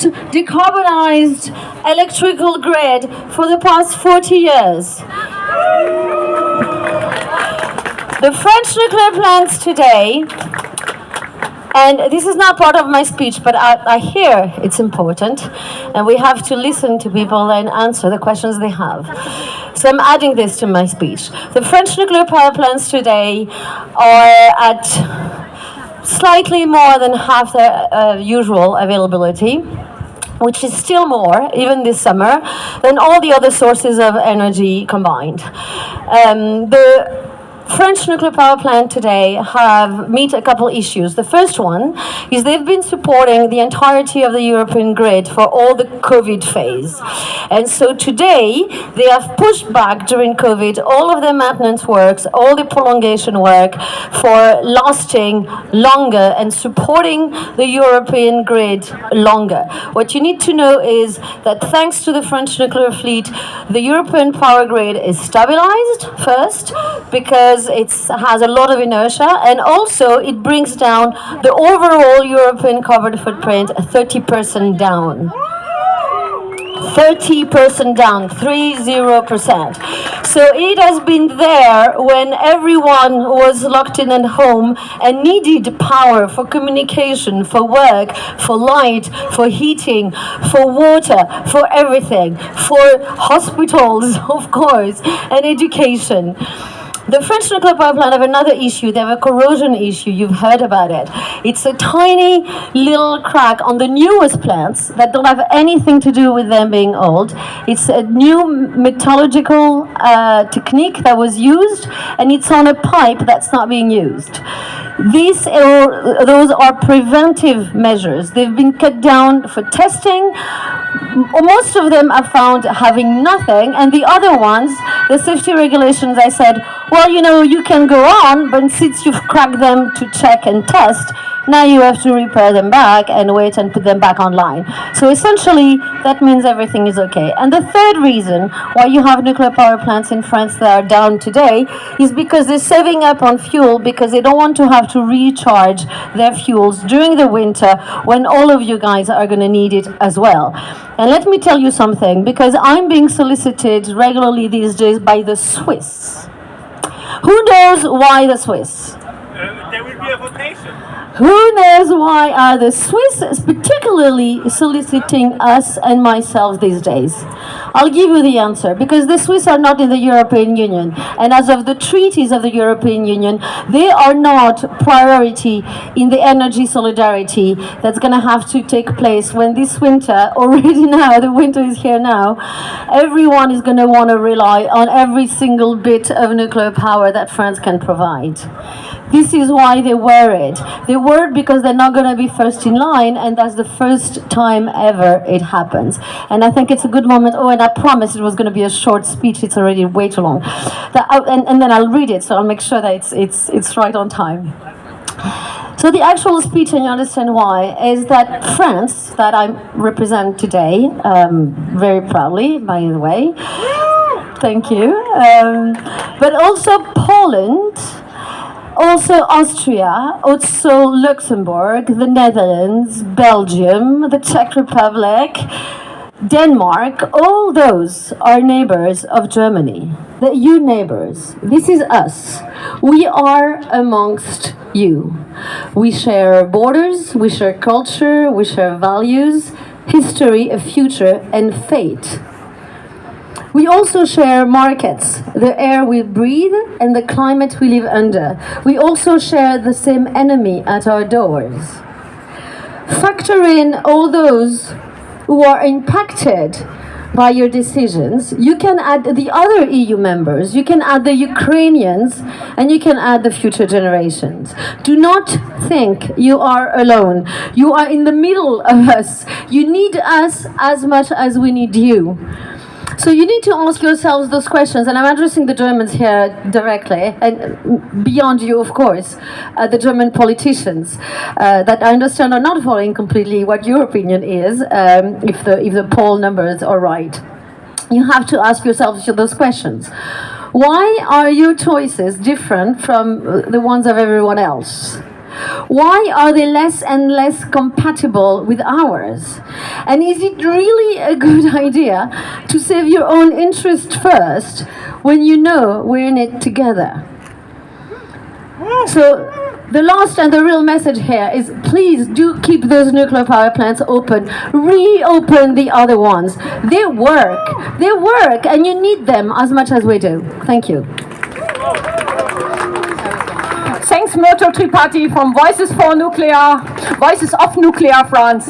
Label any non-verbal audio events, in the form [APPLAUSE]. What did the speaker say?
decarbonized electrical grid for the past 40 years. The French nuclear plants today, and this is not part of my speech, but I, I, hear it's important, and we have to listen to people and answer the questions they have. So I'm adding this to my speech. The French nuclear power plants today are at slightly more than half their uh, usual availability which is still more, even this summer, than all the other sources of energy combined. Um, the French nuclear power plant today have meet a couple issues. The first one is they've been supporting the entirety of the European grid for all the COVID phase. And so today they have pushed back during COVID all of the maintenance works, all the prolongation work for lasting longer and supporting the European grid longer. What you need to know is that thanks to the French nuclear fleet, the European power grid is stabilized first because because it has a lot of inertia and also it brings down the overall European carbon footprint 30% down. 30% down, 30%. So it has been there when everyone was locked in at home and needed power for communication, for work, for light, for heating, for water, for everything, for hospitals, [LAUGHS] of course, and education. The French nuclear power plant have another issue. They have a corrosion issue. You've heard about it. It's a tiny little crack on the newest plants that don't have anything to do with them being old. It's a new metallurgical uh, technique that was used, and it's on a pipe that's not being used. These are, those are preventive measures. They've been cut down for testing. Most of them are found having nothing, and the other ones, the safety regulations, I said, well, you know, you can go on, but since you've cracked them to check and test, now you have to repair them back and wait and put them back online. So essentially, that means everything is okay. And the third reason why you have nuclear power plants in France that are down today is because they're saving up on fuel because they don't want to have to recharge their fuels during the winter when all of you guys are going to need it as well. And let me tell you something, because I'm being solicited regularly these days by the Swiss. Who knows why the Swiss? Uh, there will be a votation. Who knows why are the Swiss particularly soliciting us and myself these days? I'll give you the answer because the Swiss are not in the European Union and as of the treaties of the European Union they are not priority in the energy solidarity that's going to have to take place when this winter [LAUGHS] already now the winter is here now everyone is going to want to rely on every single bit of nuclear power that France can provide. This is why they're worried. They're worried because they're not going to be first in line, and that's the first time ever it happens. And I think it's a good moment. Oh, and I promised it was going to be a short speech. It's already way too long. That, and, and then I'll read it, so I'll make sure that it's, it's, it's right on time. So the actual speech, and you understand why, is that France, that I represent today, um, very proudly, by the way, thank you, um, but also Poland, also Austria, also Luxembourg, the Netherlands, Belgium, the Czech Republic, Denmark, all those are neighbors of Germany. The you neighbors, this is us. We are amongst you. We share borders, we share culture, we share values, history, a future, and fate. We also share markets, the air we breathe and the climate we live under. We also share the same enemy at our doors. Factor in all those who are impacted by your decisions. You can add the other EU members, you can add the Ukrainians, and you can add the future generations. Do not think you are alone. You are in the middle of us. You need us as much as we need you. So you need to ask yourselves those questions, and I'm addressing the Germans here directly, and beyond you, of course, uh, the German politicians uh, that I understand are not following completely what your opinion is, um, if the if the poll numbers are right. You have to ask yourselves those questions. Why are your choices different from the ones of everyone else? Why are they less and less compatible with ours? And is it really a good [LAUGHS] idea to save your own interest first when you know we're in it together? So, the last and the real message here is please do keep those nuclear power plants open. Reopen the other ones. They work. They work, and you need them as much as we do. Thank you. Thanks, Myrto Tripathi from Voices for Nuclear, Voices of Nuclear France.